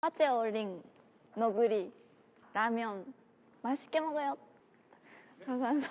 화제 어린 너구리 라면 맛있게 먹어요. 감사합니다.